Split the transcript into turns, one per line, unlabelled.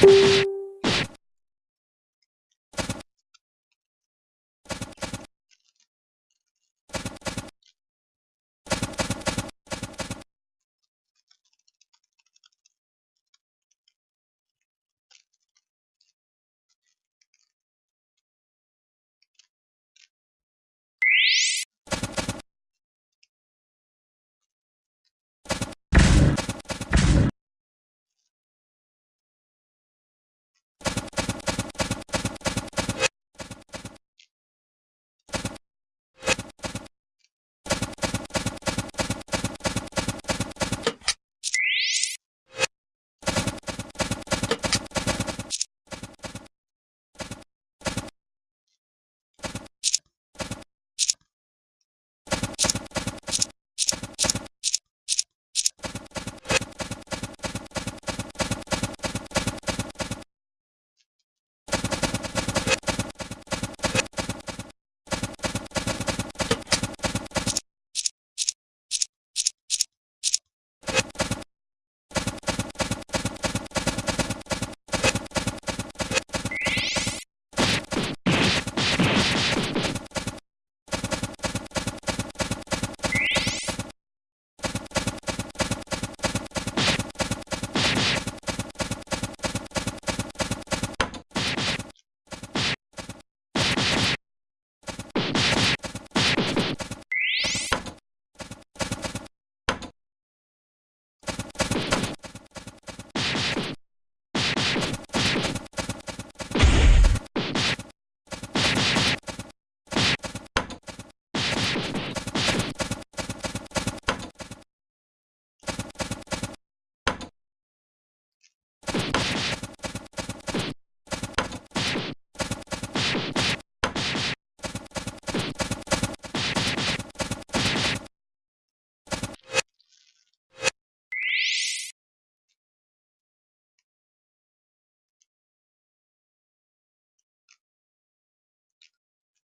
Bye.